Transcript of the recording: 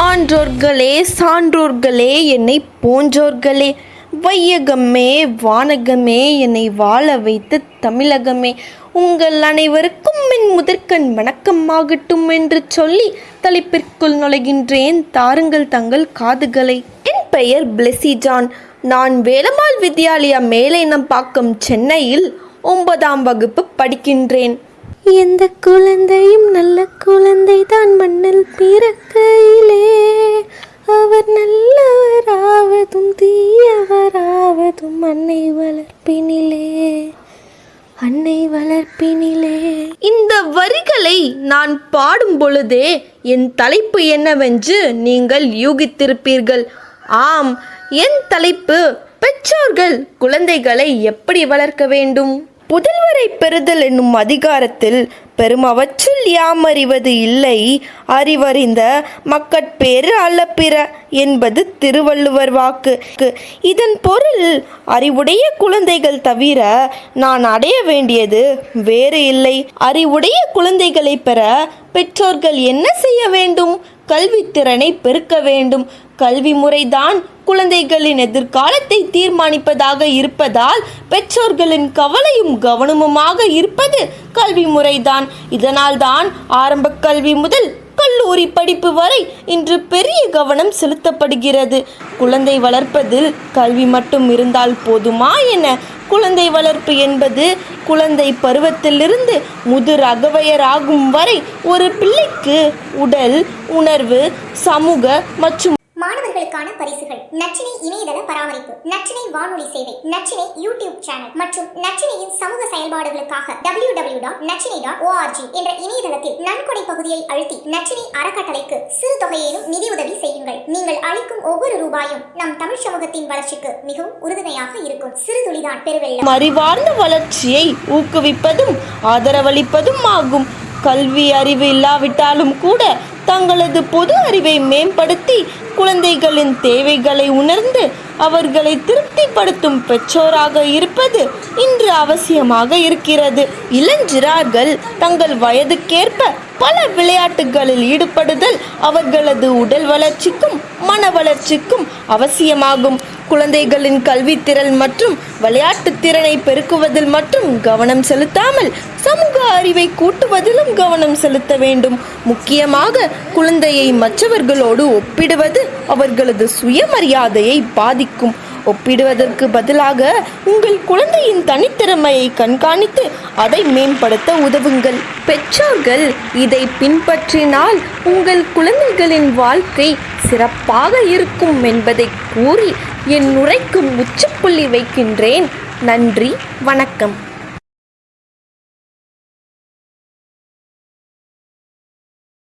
ஆன்றோர்களே சான்றோர்களே என்னை போன்றோர்களே. வையகமே வானகமே என்னை வாழ வைத்த தமிழகமே. உங்கள் அனைவருக்கும் என் முதற்கண் வணக்கமாகட்டும் என்று சொல்லி தலைப்பிற்குள் நுழைகின்றேன். தாருங்கள் தங்கள் காதுகளை. என் பெயர் பிளெஸி ஜான். நான் வேலம்மாள் வித்யாலயா மேலைனம்பாக்கம் சென்னையில் ஒன்பதாம் வகுப்பு படிக்கின்றேன். எந்த குழந்தையும் நல்ல குழந்தை தான் மண்ணில் பிறக்கையிலே வளர்ப்பினிலே அன்னை வளர்ப்பினிலே. இந்த வரிகளை நான் பாடும் பொழுதே என் தலைப்பு என்னவென்று நீங்கள் யூகித்திருப்பீர்கள். ஆம் என் தலைப்பு பெற்றோர்கள் குழந்தைகளை எப்படி வளர்க்க வேண்டும்? புதல்வரை பெறுதல் என்னும் அதிகாரத்தில் பெருமவற்றுள் யாம் அறிவது இல்லை. அறிவறிந்த மக்கட்பேறு அல்லப்பிற என்பது திருவள்ளுவர் வாக்கு. இதன் பொருள் அறிவுடைய குழந்தைகள் தவிர நான் அடைய வேண்டியது வேறு இல்லை. அறிவுடைய குழந்தைகளை பெற பெற்றோர்கள் என்ன செய்ய வேண்டும்? கல்வித்திறனை பெருக்க வேண்டும். கல்வி முறைதான் குழந்தைகளின் எதிர்காலத்தை தீர்மானிப்பதாக இருப்பதால் பெற்றோர்களின் கவலையும் கவனமுமாக இருப்பது கல்வி முறைதான். இதனால்தான் ஆரம்ப கல்வி முதல் கல்லூரி படிப்பு வரை இன்று பெரிய கவனம் செலுத்தப்படுகிறது. குழந்தை வளர்ப்பதில் கல்வி மட்டும் இருந்தால் போதுமா என குழந்தை வளர்ப்பு என்பது குழந்தை பருவத்திலிருந்து முதிர் அகவையர் ஆகும் வரை ஒரு பிள்ளைக்கு உடல் உணர்வு சமூக மற்றும் மாணவர்களுக்கான பரிசுகள். நச்சினை இணையதள பராமரிப்பு நச்சினை வானொலி சேவை நச்சினை யூடியூப் சேனல் மற்றும் நச்சினையின் சமூக செயல்பாடுகளுக்காக W W dot Nachchinai dot O R G என்ற இணையதளத்தில் நன்கொடை பகுதியை அழுத்தி நச்சினை அறக்கட்டளைக்கு சிறு தொகையிலும் நிதியுதவி செய்யுங்கள். நீங்கள் அளிக்கும் ஒவ்வொரு ரூபாயும் நம் தமிழ் சமூகத்தின் வளர்ச்சிக்கு மிகவும் உறுதுணையாக இருக்கும். சிறு துளிதான் பெருவெள்ளம். அறிவார்ந்த வளர்ச்சியை ஊக்குவிப்பதும் ஆதரவளிப்பதும் ஆகும். கல்வி அறிவு இல்லாவிட்டாலும் கூட தங்களது பொது அறிவை மேம்படுத்தி குழந்தைகளின் தேவைகளை உணர்ந்து அவர்களை திருப்திப்படுத்தும் பெற்றோராக இருப்பது இன்று அவசியமாக இருக்கிறது. இளஞ்சிறார்கள் தங்கள் வயதுக்கேற்ப பல விளையாட்டுகளில் ஈடுபடுதல் அவர்களது உடல் வளர்ச்சிக்கும் மன வளர்ச்சிக்கும் அவசியமாகும். குழந்தைகளின் கல்வித்திறன் மற்றும் விளையாட்டு திறனை பெருக்குவதில் மட்டும் கவனம் செலுத்தாமல் சமூக அறிவை கூட்டுவதிலும் கவனம் செலுத்த வேண்டும். முக்கியமாக குழந்தையை மற்றவர்களோடு ஒப்பிடுவது அவர்களது சுயமரியாதையை பாதிக்கும். ஒப்பிடுவதற்கு பதிலாக உங்கள் குழந்தையின் தனித்திறமையை கண்காணித்து அதை மேம்படுத்த உதவுங்கள். பெற்றோர்கள் இதை பின்பற்றினால் உங்கள் குழந்தைகளின் வாழ்க்கை சிறப்பாக இருக்கும் என்பதை கூறி என் உரைக்கும் முற்றுப்புள்ளி வைக்கின்றேன். நன்றி வணக்கம்.